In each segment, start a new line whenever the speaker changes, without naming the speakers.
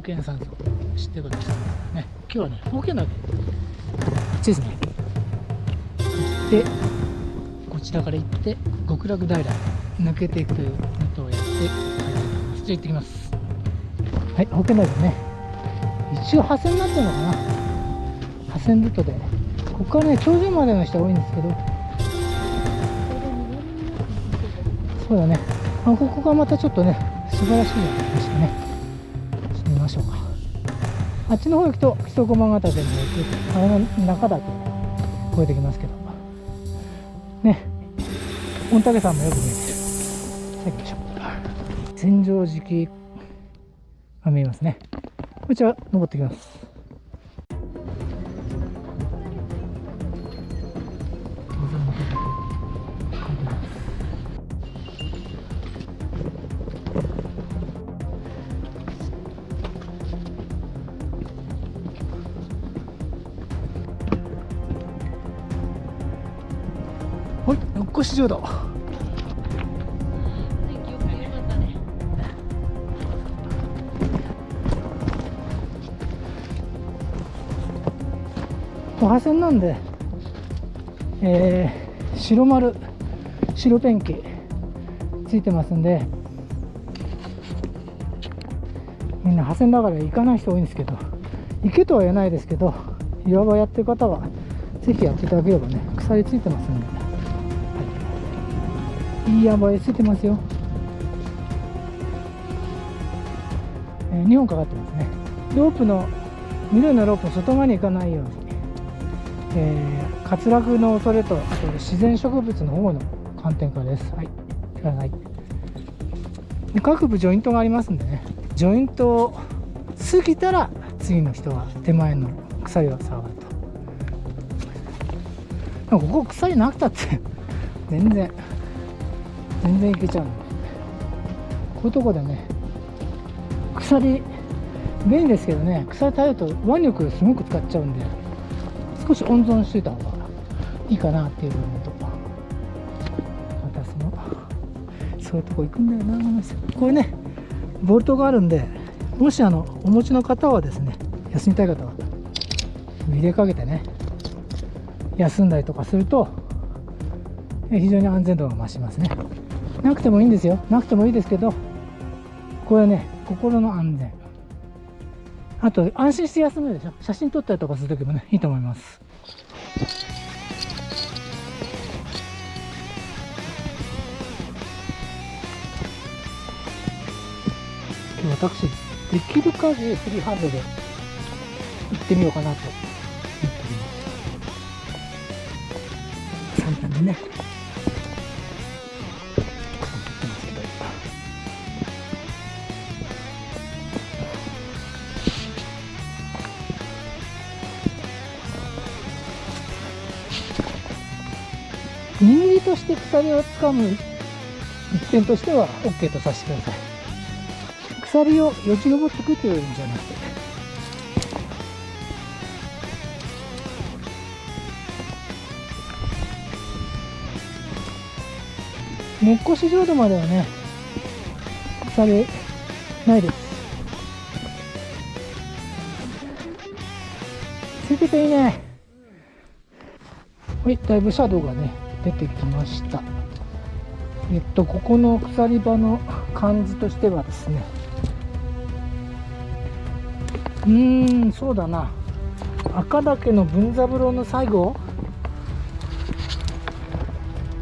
宝剣山荘知ってることですね。今日はね宝剣岳。こっちですね。行ってこちらから行って極楽平抜けていくということをやって帰ってきます。じゃあ行ってきます。はい宝剣岳ね。一応派線になってるのかな。派線ルートでここからね頂上までの人が多いんですけど。そうだね。あここがまたちょっとね素晴らしいですね。あっちの方行くと木曽駒ヶ岳に行くあの中岳越えてきますけど。ね。御嶽山もよく見えてるさあ行きましょう千畳敷が見えますね。こちら登ってきます。はい、よっこし浄土。
天気よくてよかったね。
破線なんで、えー、白丸、白ペンキついてますんで、みんな破線だから行かない人多いんですけど、行けとは言えないですけど、岩場やってる方は、ぜひやっていただければね、鎖ついてますんで、い、いい岩場へついてますよ。えー、2本かかってますね。ロープの、緑のロープの外側に行かないように。えー、滑落の恐れとあと自然植物の保護の観点からです。はい、ください。各部ジョイントがありますんでね、ジョイントを過ぎたら次の人は手前の鎖を触ると。でもここ鎖なくたって全然全然いけちゃう、こういうとこでね、鎖便利ですけどね、鎖耐えると腕力すごく使っちゃうんで。少し温存しといた方がいいかなっていう部分とまたそのそういうとこ行くんだよなこれねボルトがあるんでもしあのお持ちの方はですね休みたい方は入れかけてね休んだりとかすると非常に安全度が増しますねなくてもいいんですよ。なくてもいいですけどこれはね心の安全。あと安心して休めるでしょ。写真撮ったりとかするときもねいいと思います。私できる限りフリーハンドで行ってみようかなと思っております。簡単にね。りとして鎖を掴む一点としては OK とさせてください。鎖をよじ登ってくというんじゃなくて。根っこし浄土まではね鎖ないです。ついてていいね。はいだいぶシャドウがね出てきました。えっとここの鎖場の感じとしてはですね。うーんそうだな。赤岳の文三郎の最後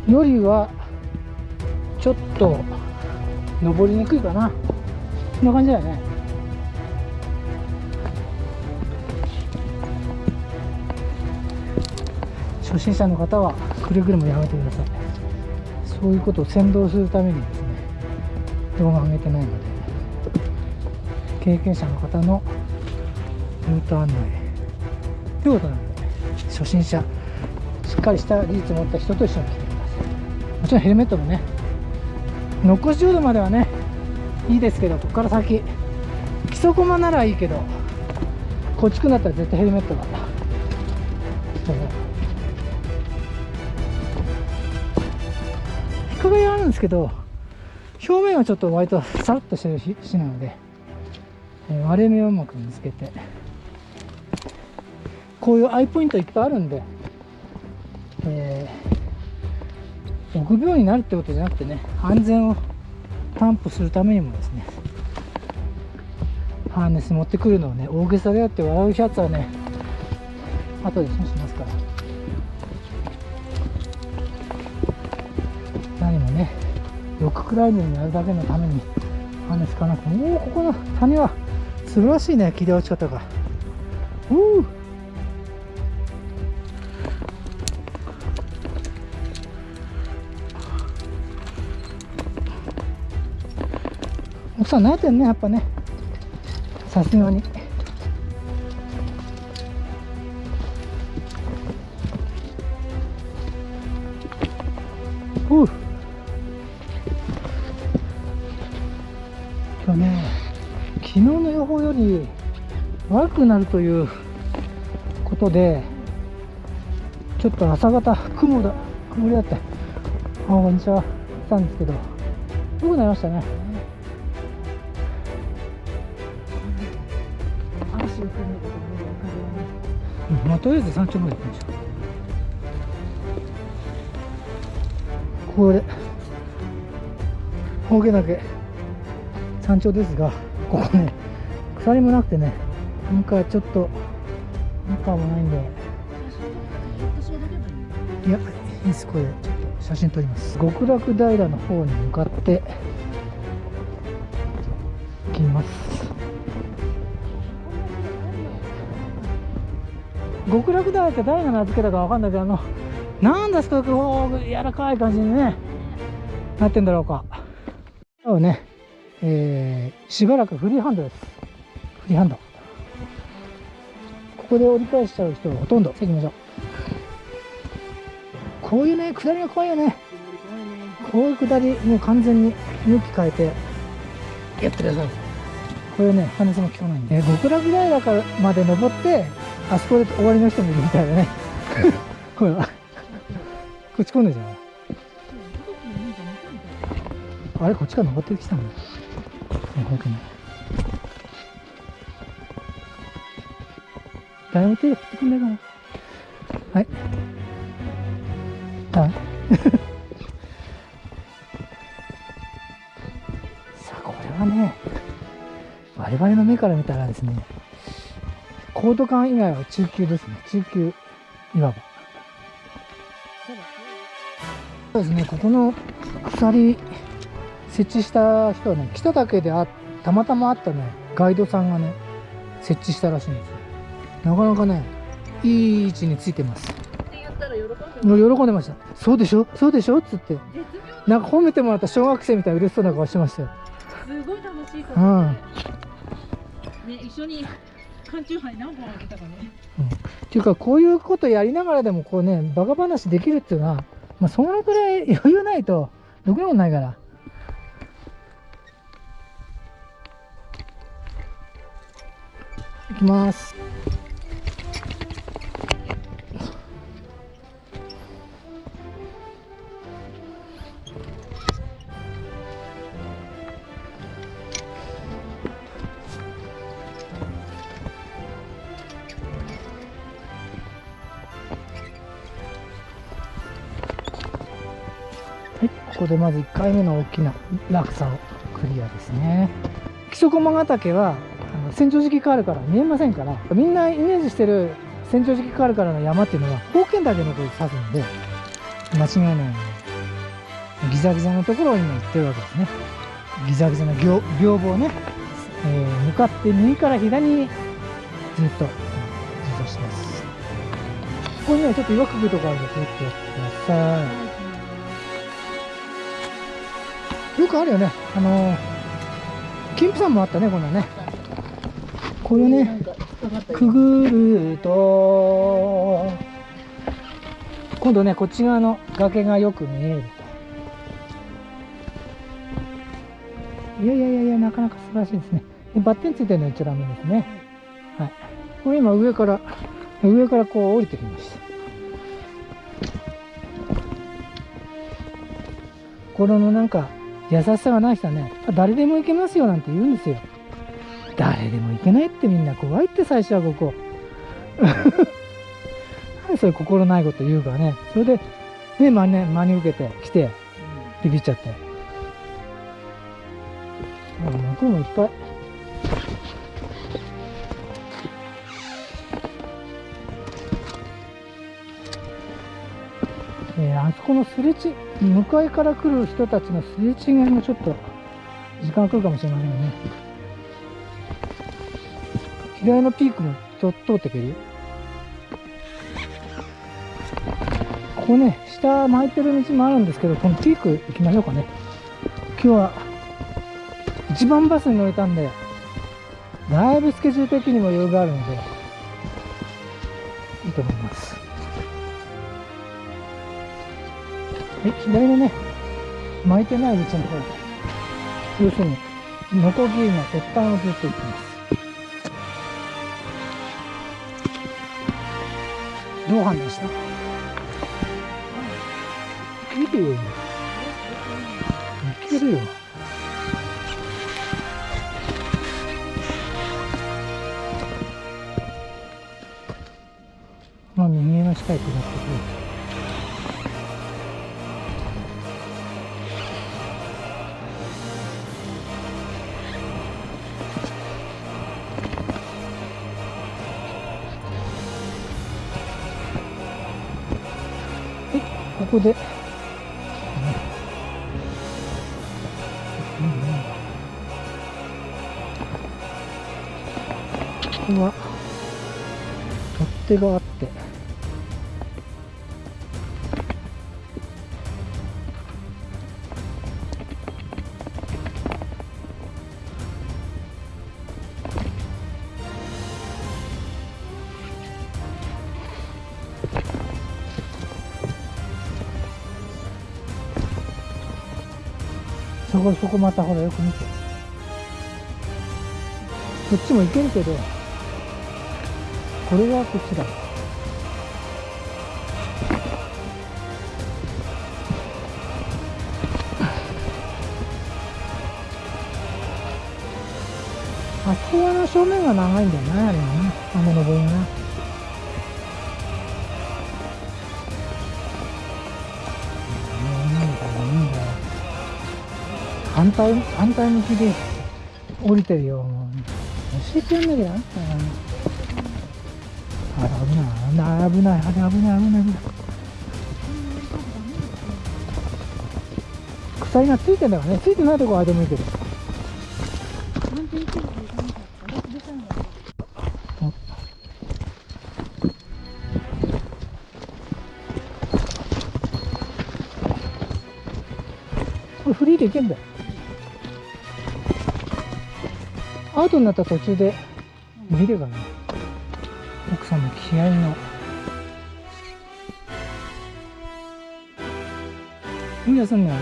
よりはちょっと登りにくいかな。こんな感じだよね。初心者の方はくれぐれもやめてください。そういうことを先導するためにですね動画を上げてないので経験者の方のルート案内。ということなので初心者しっかりした技術を持った人と一緒に来てください。もちろんヘルメットもね残し浄土まではねいいですけどここから先基礎駒ならいいけどこっちくなったら絶対ヘルメットがそう。日陰あるんですけど表面はちょっと割とさらっとしてる石なので割れ目をうまく見つけてこういうアイポイントいっぱいあるんで、えー臆病になるってことじゃなくてね安全を担保するためにもですねハーネス持ってくるのをね大げさであって笑うやつはね後でします。ッククライミングやるだけのためにハーネスかなくておおここの谷は素晴らしいね切り落ち方が。おお奥さん慣れてんねやっぱね。さすがに。くなるということでちょっと朝方雲だ曇りだってあこんにちは。来たんですけど良くなりましたね。まあとりあえず山頂まで行きましょう。これ峠岳山頂ですがここね鎖もなくてねなんかちょっと中もないんで。
い
やいいですこれ。ちょっと写真撮ります。極楽平の方に向かって行きます。極楽平って誰が名付けたかわかんないけどあのなんですかこう柔らかい感じにねなってんだろうか。そうねえー、しばらくフリーハンドです。フリーハンド。ここで折り返しちゃう人がほとんど。さあ行きましょう。こういうね下りが怖いよね。こういう下りもう完全に向き変えてやってください。これね話も聞かないんで、え極楽平からまで登ってあそこで終わりの人もいるみたいだね。ほらこっち来んねえじゃん。あれこっちから登ってきたんだね本当に。誰も手振ってくんないかな。はい。はい さあこれはね我々の目から見たらですねコード感以外は中級ですね。中級いわば。そうですね。ここの鎖設置した人はね来ただけであたまたま会ったねガイドさんがね設置したらしいんですよ。なかなかねいい位置についてます。
って言ったら喜んで
もう喜んでました。そうでしょ？そうでしょ？っつって。
絶
なんか褒めてもらった小学生みたいな嬉しそうな顔してましたよ。
妙すごい楽しいと
うん。
ね一緒に缶チューハイ何本あげたかね。
っていうかこういうことやりながらでもこうねバカ話できるっていうのは、まあ、そのくらい余裕ないとろくなことないから。いきますここでまず1回目の大きな落差をクリアですね。木曽駒ヶ岳はあの千畳敷カールから見えませんから、みんなイメージしてる千畳敷カールからの山っていうのは、宝剣岳のことを指すんで、間違いないようにギザギザのところを今行ってるわけですね。ギザギザの屏風をね、えー向かって右から左にずっと自走します。ここにはちょっと岩くぐるとこあるんで、気をつけてください。よくあるよね。あの、金プさんもあったね、こんなね。これね、くぐると、今度ね、こっち側の崖がよく見えると。いやいやいやいや、なかなか素晴らしいですね。でバッテンついてるのは一応ダメですね。はい。これ今上から、上からこう降りてきました。これのなんか、優しさがない人はね、誰でも行けますよなんて言うんですよ。誰でも行けないってみんな怖いって最初はここ何そういう心ないこと言うからね。それでね真に真に受けて来てビビっちゃって。向こうもいっぱい。そこのすれち向かいから来る人たちのすれ違いもちょっと時間かかるかもしれませんね。左のピークもちょっと通ってくる。ここね下巻いてる道もあるんですけどこのピーク行きましょうかね。今日は一番バスに乗れたんでだいぶスケジュール的にも余裕があるのでいいと思います。はい左のね巻いてない道の方要するにノコギリの鉄板をずっと行ってます。どう判断した？いいよいけるよ。まあ右への近い下ってくるここで。ここは取っ手があってそこそこまたほらよく見て。こっちも行けるけどこれはこっちだ。あそこはな正面が長いんだよなあれはな。あの登りがな。反対反対向きで降りてるよ教えてやんなきゃなあれ危ないあれ危ないあれ危ない危ない危ない鎖がついてんだからねついてないとこはあれでもいいけどこれフリーで行けんだよ。アウトになった途中で見ればね奥さんの気合いの。いいやすんの。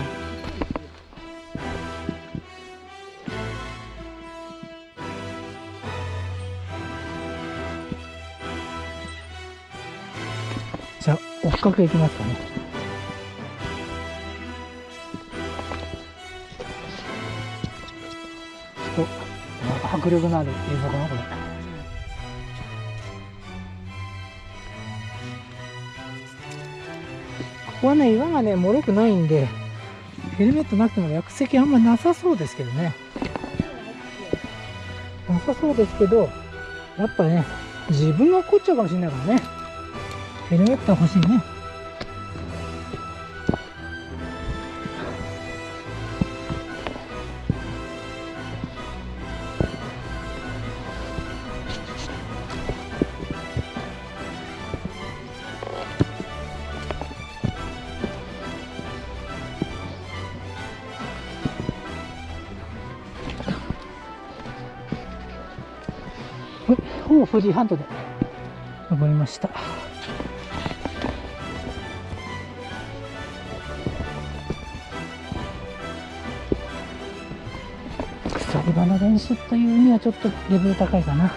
じゃあ追っかけいきますかね。迫力のある映像かなこれ。ここはね岩がね脆くないんでヘルメットなくても落石あんまなさそうですけどね。なさそうですけどやっぱね自分が起こっちゃうかもしれないからね。ヘルメット欲しいね。ほぼフリーハンドで。登りました。鎖場の練習というにはちょっとレベル高いかな。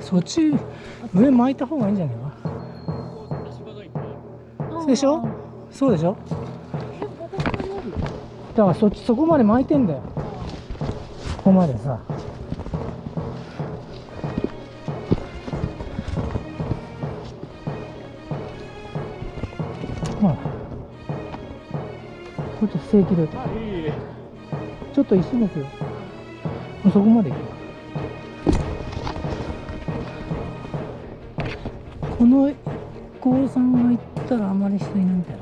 そっち上巻いた方がいいんじゃないかでしょ？そうでしょ？だからそっちそこまで巻いてんだよここまでさ。ほらこっち正規ちょっと石向くよ。もうそこまで行くこの高さんが行ったらあまり人いないみたい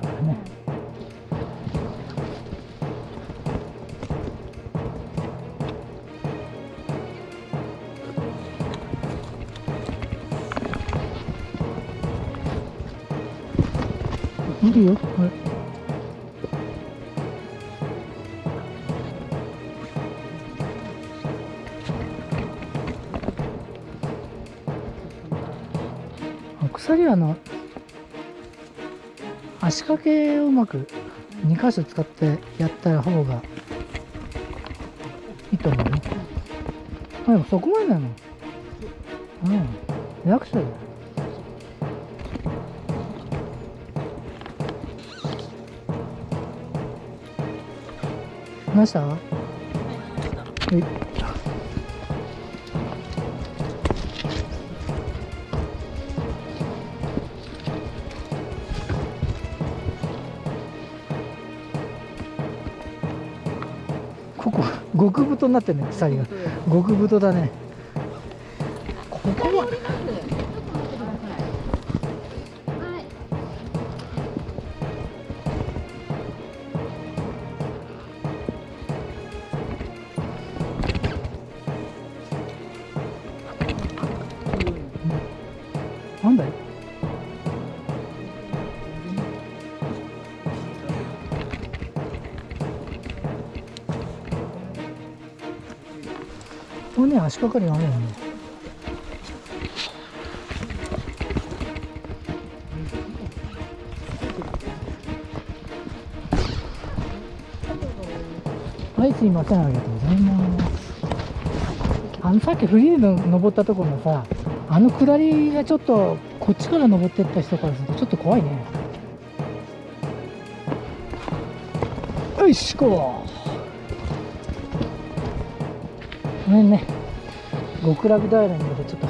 いるよ。これあ鎖はあの足掛けをうまく2箇所使ってやった方がいいと思うね。あでもそこまでなの。うん。楽勝だよ。ました？はいここ極太になってるね鎖が。極太だね。足掛かりがあるよね。はいすいません。ありがとうございます。あのさっきフリーで登ったところのさあの下りがちょっとこっちから登ってった人からするとちょっと怖いね。よいしこうごめんね。極楽平にまでちょっと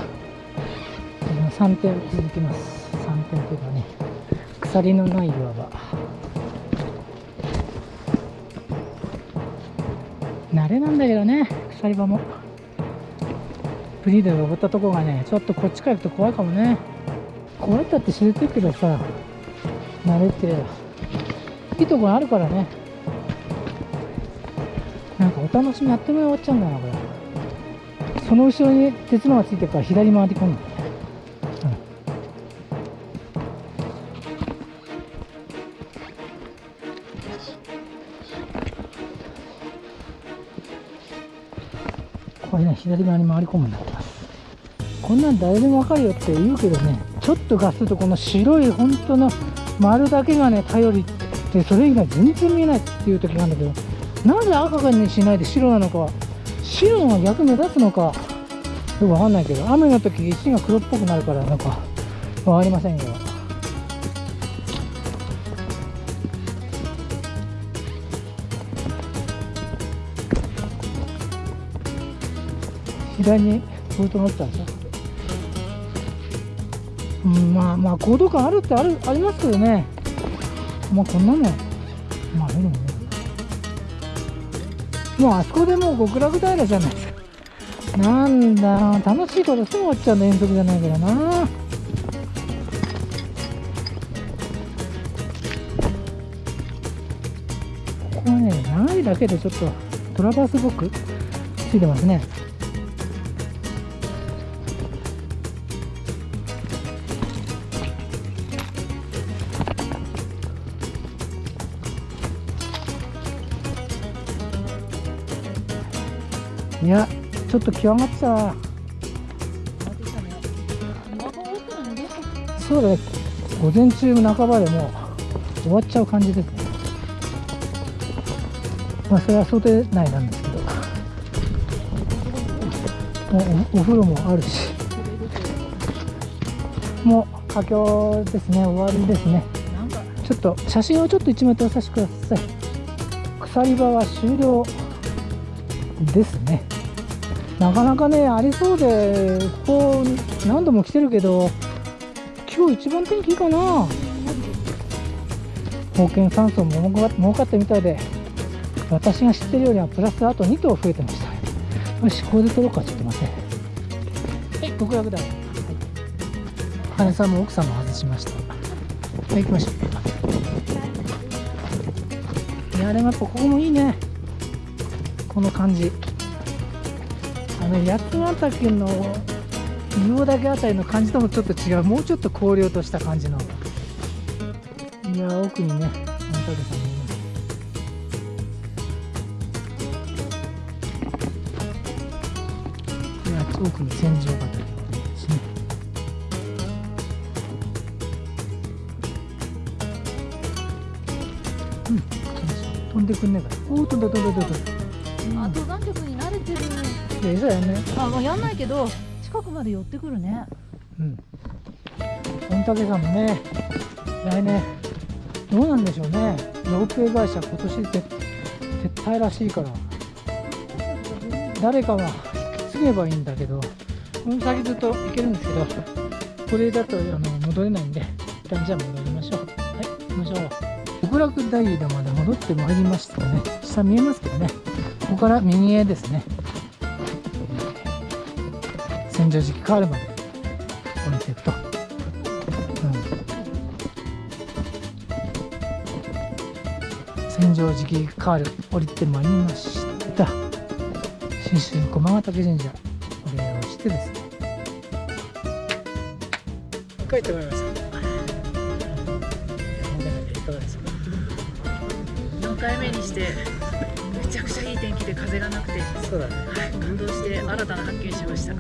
3点続きます。3点というかね鎖のない岩場慣れなんだけどね鎖場も。フリーで登ったとこがねちょっとこっちから行くと怖いかもね。怖いったって知れてるけどさ慣れていいとこあるからね。なんかお楽しみやっても終わっちゃうんだなこれ。その後ろに鉄のがついてるから左回り込む。ん。これね左側に回り込むんだってます。こんなん誰でもわかるよって言うけどねちょっとガスるとこの白い本当の丸だけがね頼りでそれ以外全然見えないっていう時があるんだけどなぜ赤にしないで白なのか白のが逆目立つのか。よくわかんないけど雨の時石が黒っぽくなるからなんかわかりませんよ左にボルト乗ったんですよ。うんまあまあ高度感あるってあるありますけどね。まあこんなのまあ見るもんね。もうあそこでもう極楽平じゃないですか。なんだ楽しいことすぐ終わっちゃうんだ遠足じゃないからな。ここはね長いだけでちょっとトラバースボックついてますね。いやちょっと極まってたなそうだね。午前中半ばでもう終わっちゃう感じですね。まあそれは想定内なんですけど。もうおお風呂もあるし。もう佳境ですね。終わりですね。ちょっと写真をちょっと一枚撮らさせてください。鎖場は終了です。なかなかねありそうでここ何度も来てるけど今日一番天気いいかな。保険酸素も儲かったみたいで私が知ってるよりはプラスあと2頭増えてました。よしこれで取ろうかちょっと待って。はい。極楽だはい羽さんも奥さんも外しました。はい行きましょう。いやでもやっぱここもいいね。この感じ。の八ヶ岳の硫黄岳あたりの感じともちょっと違う。もうちょっと荒涼とした感じの。いや奥にね御嶽山もいます。いや奥に戦場ヶ岳ですね。うん飛んでくんねえかおお飛んだ飛んだ飛んだ。飛ん
あ登山客
いや餌やんね
あもうやんないけど近くまで寄ってくるね
うん。御嶽山もね、来年、どうなんでしょうね。ロープウェイ会社、今年で撤退らしいから、誰かが引き継げばいいんだけど、この先ずっと行けるんですけど、これだとあの戻れないんで、一旦じゃあ戻りましょう。はい、行きましょう。極楽大井田まで戻ってまいりましたね。下見えますけどね。ここから右へですね。千畳敷カールまで降りていくと、うん、千畳敷カール降りてまいりました。信州駒ヶ岳神社お礼をしてですね。帰ってまいりましたいか？がですか
4回目にしてめちゃくちゃいい天気で風がなくて、は
そうだね。
い、感動して新たな発見しました。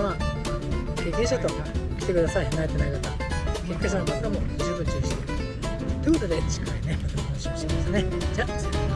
でまあ経験者と来てください。慣れてない方経験者の方も十分注意して。ということで次回ねまたお話ししますね。じゃあさよなら。